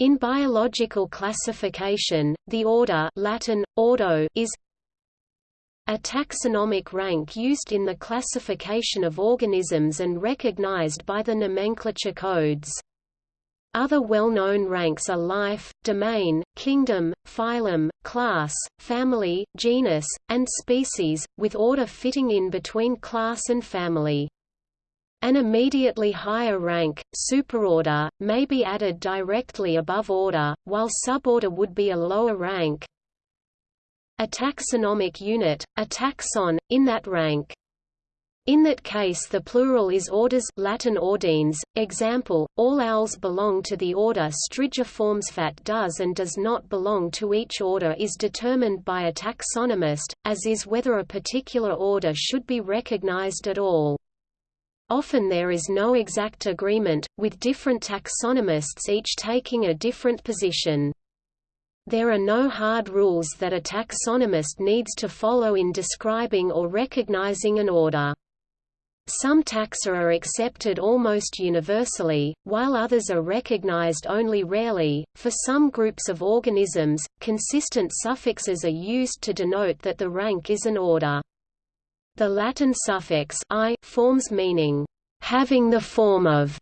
In biological classification, the order Latin, ordo, is a taxonomic rank used in the classification of organisms and recognized by the nomenclature codes. Other well-known ranks are life, domain, kingdom, phylum, class, family, genus, and species, with order fitting in between class and family. An immediately higher rank, superorder, may be added directly above order, while suborder would be a lower rank. A taxonomic unit, a taxon, in that rank. In that case the plural is orders Latin ordines, example, all owls belong to the order Strigiformes. Strigiformsfat does and does not belong to each order is determined by a taxonomist, as is whether a particular order should be recognized at all. Often there is no exact agreement, with different taxonomists each taking a different position. There are no hard rules that a taxonomist needs to follow in describing or recognizing an order. Some taxa are accepted almost universally, while others are recognized only rarely. For some groups of organisms, consistent suffixes are used to denote that the rank is an order. The Latin suffix i forms meaning having the form of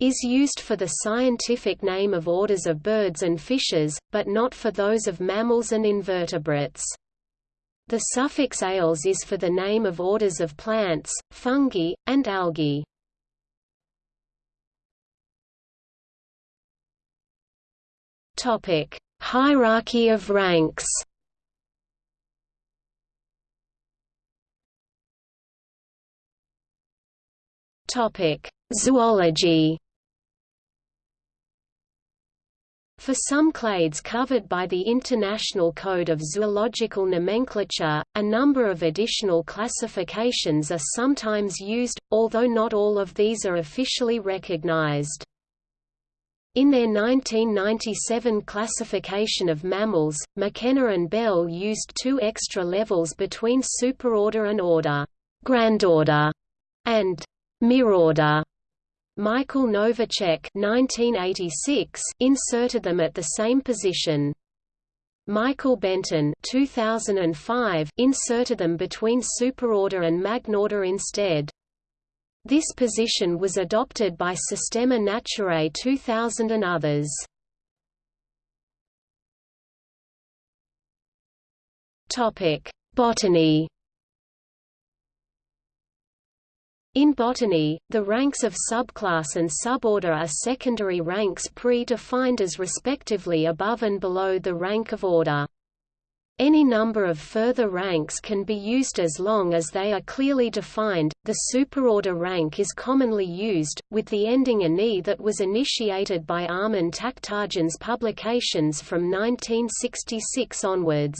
is used for the scientific name of orders of birds and fishes, but not for those of mammals and invertebrates. The suffix ales is for the name of orders of plants, fungi, and algae. Topic: Hierarchy of ranks. Topic: Zoology. For some clades covered by the International Code of Zoological Nomenclature, a number of additional classifications are sometimes used, although not all of these are officially recognized. In their 1997 classification of mammals, McKenna and Bell used two extra levels between superorder and order, grandorder, and mirorder. Michael Novacek 1986 inserted them at the same position. Michael Benton 2005 inserted them between superorder and magnorder instead. This position was adopted by Systema Naturae 2000 and others. Topic: Botany In botany, the ranks of subclass and suborder are secondary ranks pre-defined as respectively above and below the rank of order. Any number of further ranks can be used as long as they are clearly defined. The superorder rank is commonly used, with the ending -anae that was initiated by Armen Takhtajan's publications from 1966 onwards.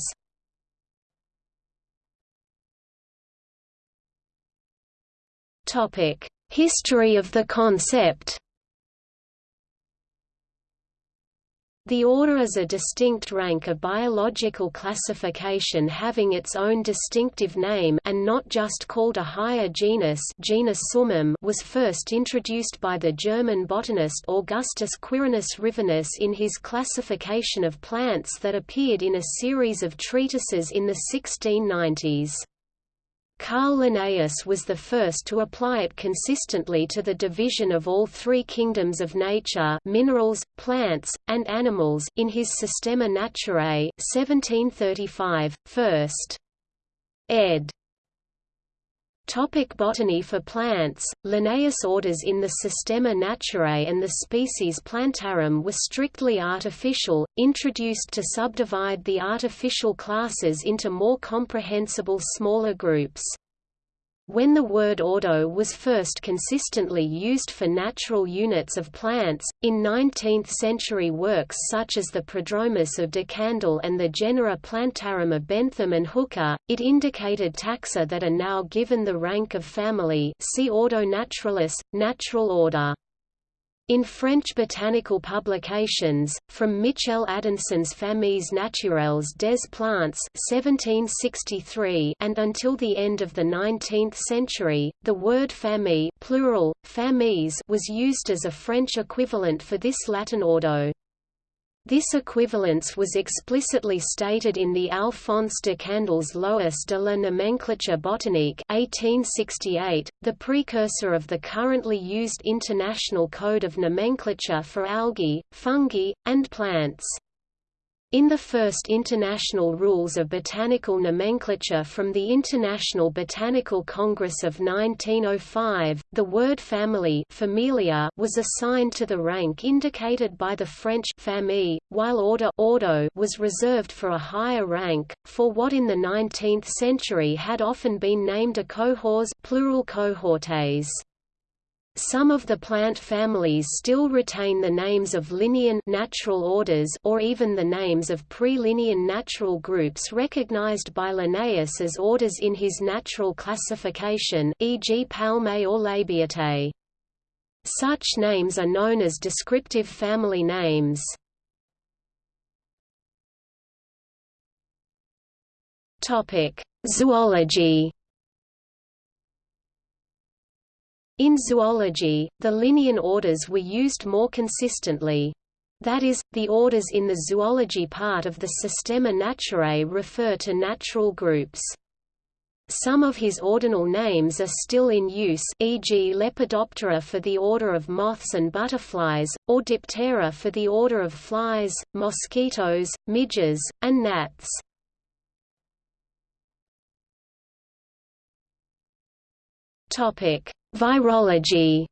History of the concept. The order is a distinct rank of biological classification having its own distinctive name and not just called a higher genus genus Summum was first introduced by the German botanist Augustus Quirinus Rivinus in his classification of plants that appeared in a series of treatises in the 1690s. Carl Linnaeus was the first to apply it consistently to the division of all three kingdoms of nature minerals, plants, and animals in his Systema Naturae 1735, first. ed. Topic botany For plants, Linnaeus' orders in the Systema Naturae and the species Plantarum were strictly artificial, introduced to subdivide the artificial classes into more comprehensible smaller groups. When the word ordo was first consistently used for natural units of plants, in 19th-century works such as the Prodromus of de Candolle and the genera Plantarum of Bentham and Hooker, it indicated taxa that are now given the rank of family see Ordo Naturalis, natural order. In French botanical publications, from Michel Adanson's Familles naturelles des plantes 1763 and until the end of the 19th century, the word famille plural, was used as a French equivalent for this Latin ordo. This equivalence was explicitly stated in the Alphonse de Candolle's Lois de la nomenclature botanique 1868, the precursor of the currently used International Code of Nomenclature for algae, fungi, and plants. In the first International Rules of Botanical Nomenclature from the International Botanical Congress of 1905, the word family familia was assigned to the rank indicated by the French famille, while order ordo was reserved for a higher rank, for what in the 19th century had often been named a cohors plural cohortes. Some of the plant families still retain the names of Linnean natural orders or even the names of pre-Linnean natural groups recognized by Linnaeus as orders in his natural classification e.g. Palmae or Labiatae. Such names are known as descriptive family names. Zoology In zoology, the Linnean orders were used more consistently. That is, the orders in the zoology part of the Systema Naturae refer to natural groups. Some of his ordinal names are still in use e.g. Lepidoptera for the order of moths and butterflies, or Diptera for the order of flies, mosquitoes, midges, and gnats. Topic: Virology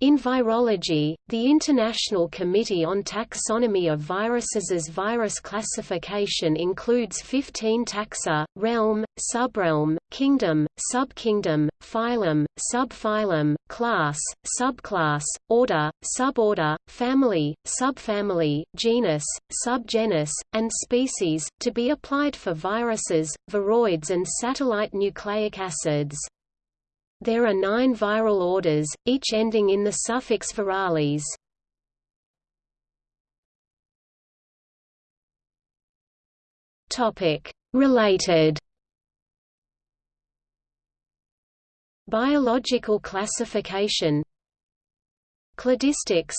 In virology, the International Committee on Taxonomy of Viruses' virus classification includes 15 taxa, realm, subrealm, kingdom, subkingdom, phylum, subphylum, class, subclass, order, suborder, family, subfamily, genus, subgenus, and species, to be applied for viruses, viroids and satellite nucleic acids. There are nine viral orders, each ending in the suffix virales. Related. Biological classification. Cladistics.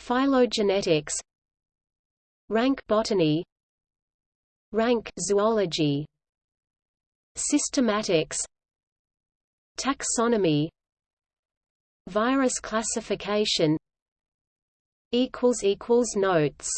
Phylogenetics. Rank botany. Rank zoology. Systematics Taxonomy Virus classification Notes